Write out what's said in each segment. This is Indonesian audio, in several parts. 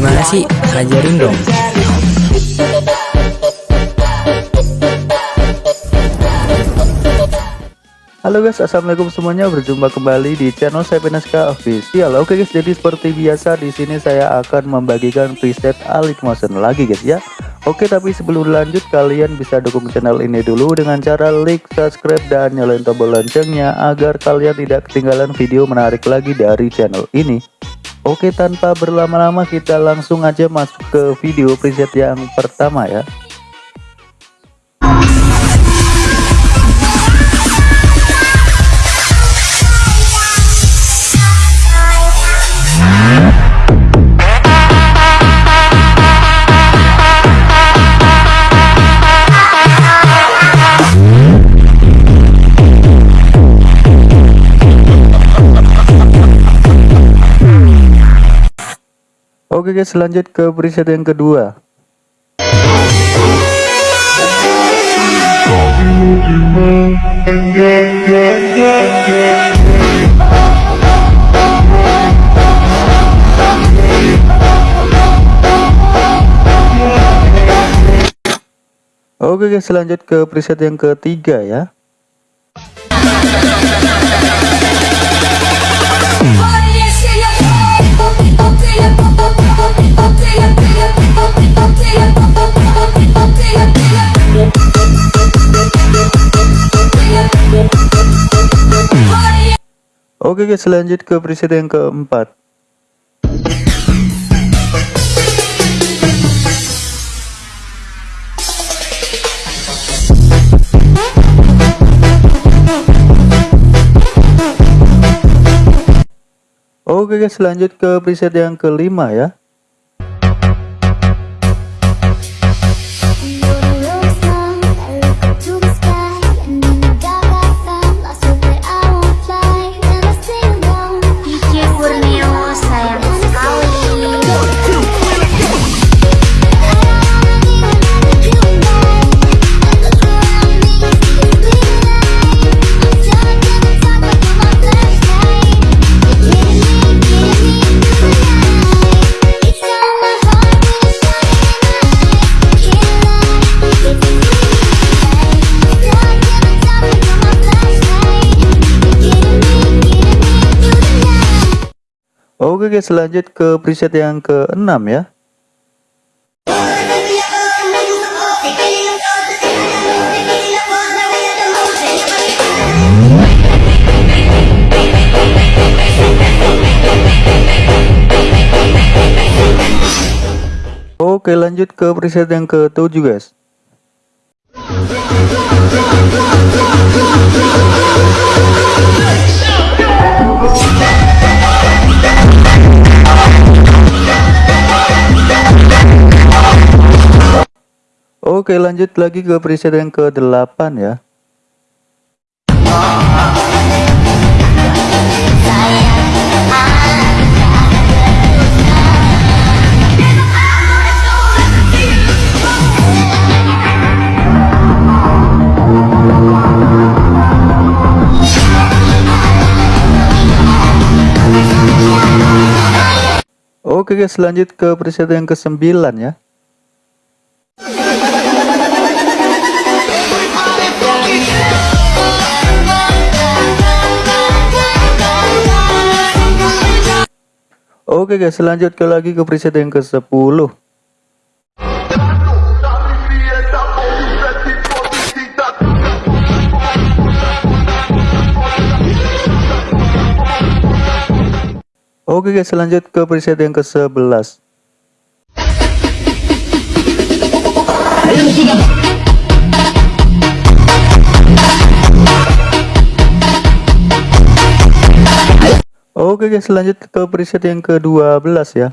Gimana sih? Ajarin dong. Halo guys, assalamualaikum semuanya. Berjumpa kembali di channel saya Penaska Official. Oke guys, jadi seperti biasa di sini saya akan membagikan preset Alik Motion lagi guys ya. Oke, tapi sebelum lanjut kalian bisa dukung channel ini dulu dengan cara like, subscribe dan nyalain tombol loncengnya agar kalian tidak ketinggalan video menarik lagi dari channel ini. Oke, tanpa berlama-lama kita langsung aja masuk ke video preset yang pertama ya. Oke guys lanjut ke preset yang kedua. Oke guys lanjut ke preset yang ketiga ya Oke guys lanjut ke preset yang keempat. Oke guys lanjut ke preset yang kelima ya Oke guys lanjut ke preset yang ke-6 ya. Oke lanjut ke preset yang ke-7 guys Oke lanjut lagi ke preset yang ke-8 ya. Oke guys lanjut ke preset yang ke-9 ya Oke guys, lanjut ke lagi ke preset yang ke-10. Oke guys, lanjut ke preset yang ke-11. Oke guys lanjut ke preset yang ke-12 ya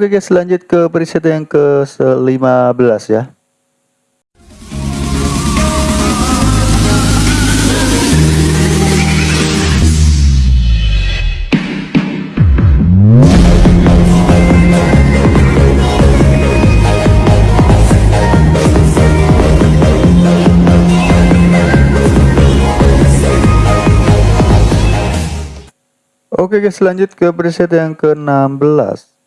Oke guys lanjut ke preset yang ke-15 ya. Oke guys lanjut ke preset yang ke-16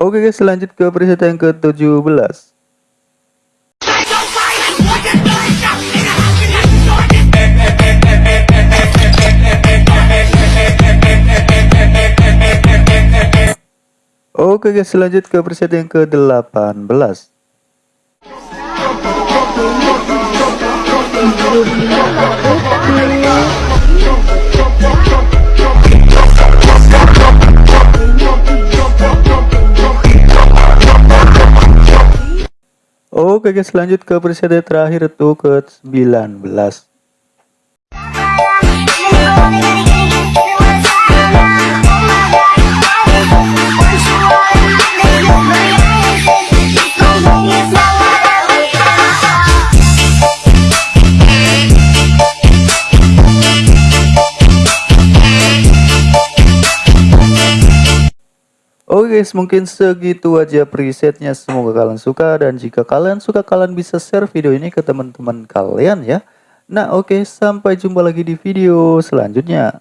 Oke guys lanjut ke preset yang ke-17 Oke guys lanjut ke preset yang ke-18 Oke guys lanjut ke preset yang terakhir tuh ke 19 Oke guys mungkin segitu aja presetnya. Semoga kalian suka dan jika kalian suka kalian bisa share video ini ke teman-teman kalian ya. Nah oke sampai jumpa lagi di video selanjutnya